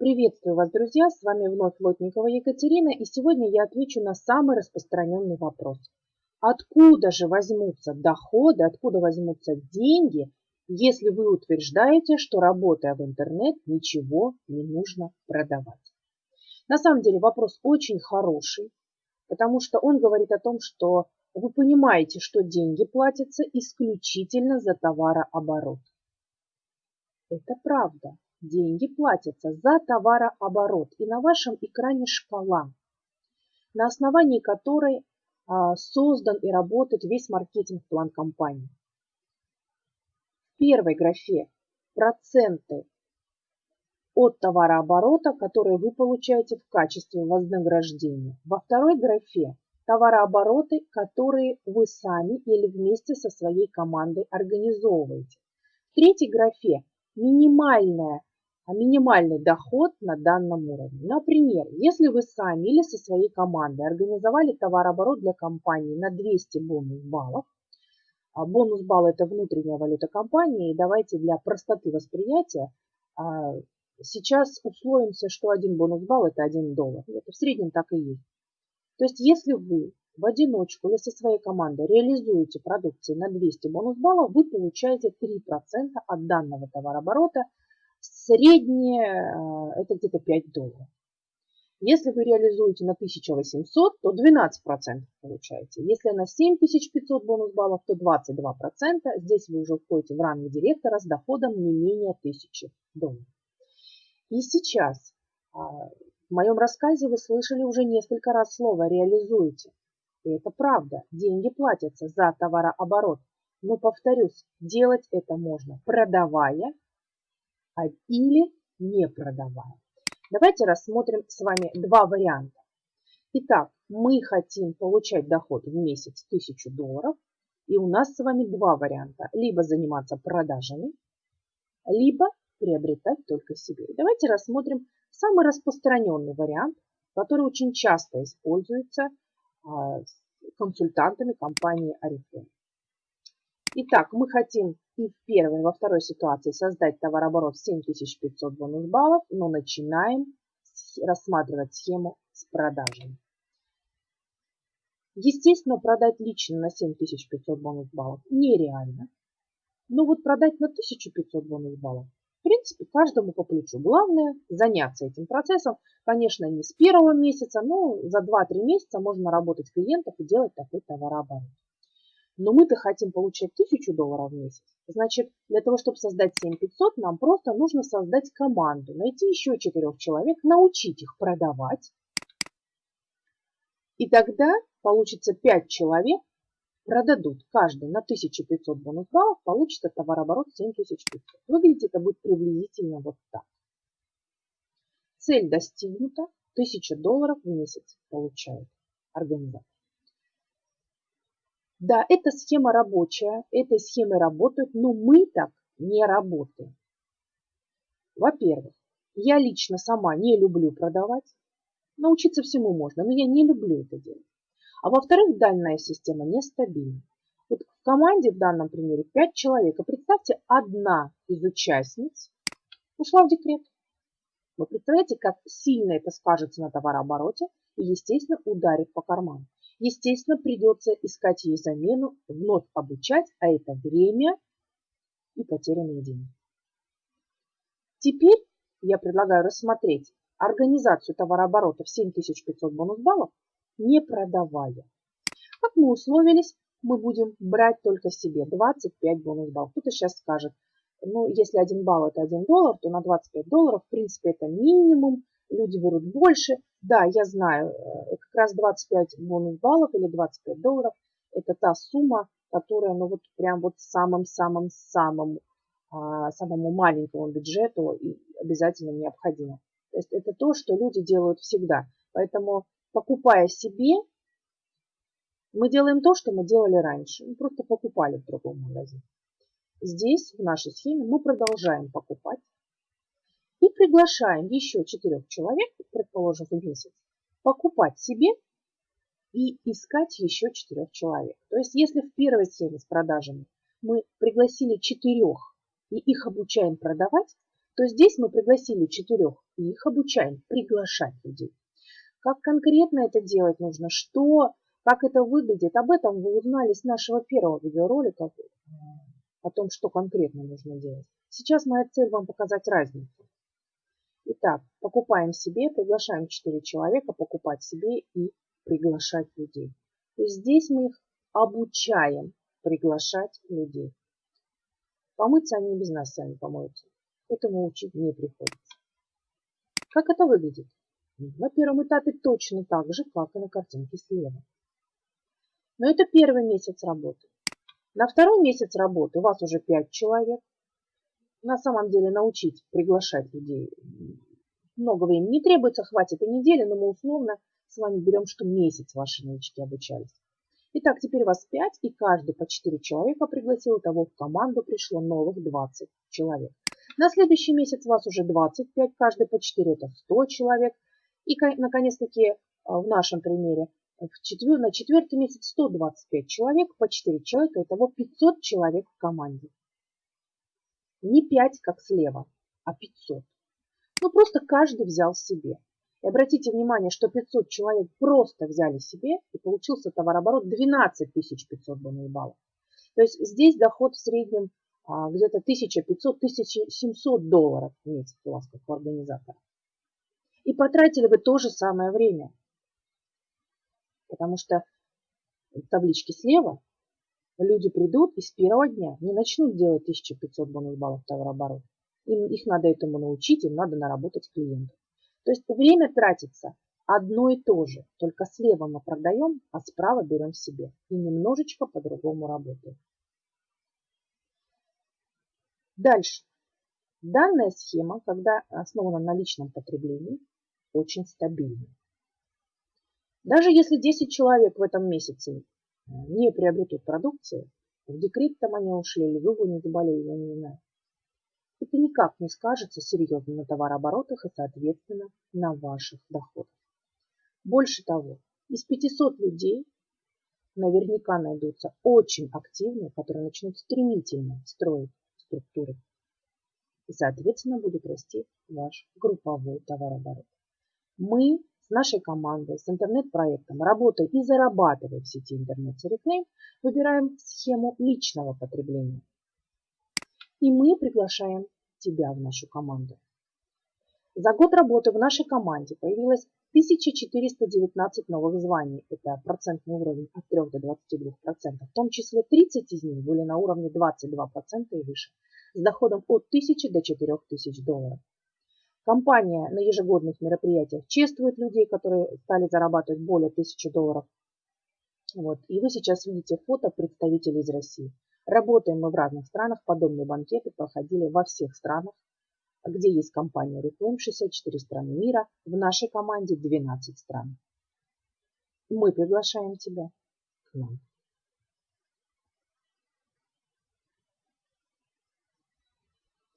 Приветствую вас, друзья! С вами вновь Лотникова Екатерина, и сегодня я отвечу на самый распространенный вопрос. Откуда же возьмутся доходы, откуда возьмутся деньги, если вы утверждаете, что работая в интернет, ничего не нужно продавать? На самом деле вопрос очень хороший, потому что он говорит о том, что вы понимаете, что деньги платятся исключительно за товарооборот. Это правда деньги платятся за товарооборот. И на вашем экране шкала, на основании которой а, создан и работает весь маркетинг-план компании. В первой графе проценты от товарооборота, которые вы получаете в качестве вознаграждения. Во второй графе товарообороты, которые вы сами или вместе со своей командой организовываете. В третьей графе минимальная минимальный доход на данном уровне. Например, если вы сами или со своей командой организовали товарооборот для компании на 200 бонус баллов, а бонус балл это внутренняя валюта компании, и давайте для простоты восприятия а, сейчас условимся, что один бонус балл это 1 доллар. Это в среднем так и есть. То есть если вы в одиночку или со своей командой реализуете продукции на 200 бонус баллов, вы получаете 3% от данного товарооборота – Среднее а, это где-то 5 долларов. Если вы реализуете на 1800, то 12% получаете. Если на 7500 бонус баллов, то 22%. Здесь вы уже входите в ранг директора с доходом не менее 1000 долларов. И сейчас а, в моем рассказе вы слышали уже несколько раз слово «реализуете». И это правда, деньги платятся за товарооборот. Но, повторюсь, делать это можно, продавая или не продавая. Давайте рассмотрим с вами два варианта. Итак, мы хотим получать доход в месяц 1000 долларов. И у нас с вами два варианта. Либо заниматься продажами, либо приобретать только себе. Давайте рассмотрим самый распространенный вариант, который очень часто используется а, консультантами компании Oriflame. Итак, мы хотим и в первой, во второй ситуации создать товарооборот 7500 бонус баллов, но начинаем рассматривать схему с продажами. Естественно, продать лично на 7500 бонус баллов нереально. Но вот продать на 1500 бонус баллов, в принципе, каждому по плечу. Главное заняться этим процессом. Конечно, не с первого месяца, но за 2-3 месяца можно работать клиентов и делать такой товарооборот. Но мы-то хотим получать 1000 долларов в месяц. Значит, для того, чтобы создать 7500, нам просто нужно создать команду, найти еще четырех человек, научить их продавать. И тогда получится 5 человек, продадут каждый на 1500 бонус баллов, получится товарооборот 7500. Выглядит это будет приблизительно вот так. Цель достигнута, 1000 долларов в месяц получает организатор. Да, эта схема рабочая, этой схемой работают, но мы так не работаем. Во-первых, я лично сама не люблю продавать. Научиться всему можно, но я не люблю это делать. А во-вторых, данная система нестабильна. Вот в команде в данном примере 5 человек. И представьте, одна из участниц ушла в декрет. Вы представляете, как сильно это скажется на товарообороте и, естественно, ударит по карману. Естественно, придется искать ей замену, вновь обучать, а это время и потерянные деньги. Теперь я предлагаю рассмотреть организацию товарооборота в 7500 бонус баллов, не продавая. Как мы условились, мы будем брать только себе 25 бонус баллов. Кто-то сейчас скажет, ну, если 1 балл это 1 доллар, то на 25 долларов, в принципе, это минимум, люди берут больше. Да, я знаю, э, как раз 25 бонус баллов или 25 долларов – это та сумма, которая, ну вот прям вот самым-самым-самым, а, самому маленькому бюджету обязательно необходимо. То есть это то, что люди делают всегда. Поэтому, покупая себе, мы делаем то, что мы делали раньше. Мы просто покупали в другом магазине. Здесь, в нашей схеме, мы продолжаем покупать приглашаем еще четырех человек, предположим, в месяц, покупать себе и искать еще четырех человек. То есть, если в первой схеме с продажами мы пригласили четырех и их обучаем продавать, то здесь мы пригласили четырех и их обучаем приглашать людей. Как конкретно это делать нужно, что, как это выглядит, об этом вы узнали с нашего первого видеоролика о том, что конкретно нужно делать. Сейчас моя цель вам показать разницу. Итак, покупаем себе, приглашаем 4 человека покупать себе и приглашать людей. То есть здесь мы их обучаем приглашать людей. Помыться они без нас сами помоются. Этому учить не приходится. Как это выглядит? На первом этапе точно так же, как и на картинке слева. Но это первый месяц работы. На второй месяц работы у вас уже 5 человек. На самом деле научить приглашать людей много времени не требуется, хватит и недели, но мы условно с вами берем, что месяц ваши новички обучались. Итак, теперь вас 5, и каждый по 4 человека пригласил, того в команду пришло новых 20 человек. На следующий месяц вас уже 25, каждый по 4, это 100 человек. И, наконец-таки, в нашем примере, в четвер... на четвертый месяц 125 человек, по 4 человека, итого 500 человек в команде. Не 5, как слева, а 500. Ну, просто каждый взял себе. И обратите внимание, что 500 человек просто взяли себе, и получился товарооборот 12 500 бонусных баллов. То есть здесь доход в среднем а, где-то 1500-1700 долларов в месяц у вас как у организатора. И потратили вы то же самое время. Потому что в табличке слева люди придут и с первого дня не начнут делать 1500 бонус баллов товарооборота. Им, их надо этому научить, им надо наработать клиентов. То есть время тратится одно и то же, только слева мы продаем, а справа берем себе. И немножечко по-другому работаем. Дальше. Данная схема, когда основана на личном потреблении, очень стабильна. Даже если 10 человек в этом месяце не приобретут продукции, в декрет они ушли, или зубы не заболели, я не знаю, это никак не скажется серьезно на товарооборотах и, соответственно, на ваших доходах. Больше того, из 500 людей наверняка найдутся очень активные, которые начнут стремительно строить структуры. И, соответственно, будет расти ваш групповой товарооборот. Мы с нашей командой, с интернет-проектом, работая и зарабатывая в сети интернет-реклам, выбираем схему личного потребления. И мы приглашаем тебя в нашу команду. За год работы в нашей команде появилось 1419 новых званий. Это процентный уровень от 3 до 22%. В том числе 30 из них были на уровне 22% и выше, с доходом от 1000 до 4000 долларов. Компания на ежегодных мероприятиях чествует людей, которые стали зарабатывать более 1000 долларов. Вот. И вы сейчас видите фото представителей из России. Работаем мы в разных странах, подобные банкеты проходили во всех странах, где есть компания Reclaim, 64 страны мира, в нашей команде 12 стран. Мы приглашаем тебя к нам.